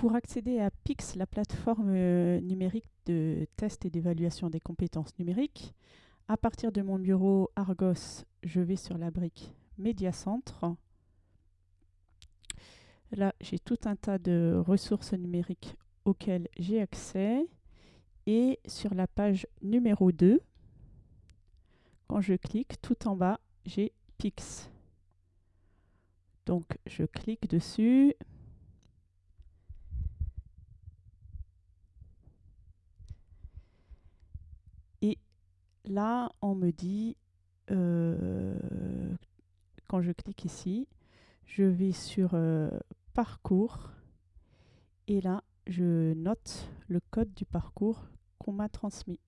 Pour accéder à PIX, la plateforme euh, numérique de test et d'évaluation des compétences numériques, à partir de mon bureau Argos, je vais sur la brique Médiacentre. Là, j'ai tout un tas de ressources numériques auxquelles j'ai accès. Et sur la page numéro 2, quand je clique, tout en bas, j'ai Pix. Donc, je clique dessus. Là, on me dit, euh, quand je clique ici, je vais sur euh, parcours et là, je note le code du parcours qu'on m'a transmis.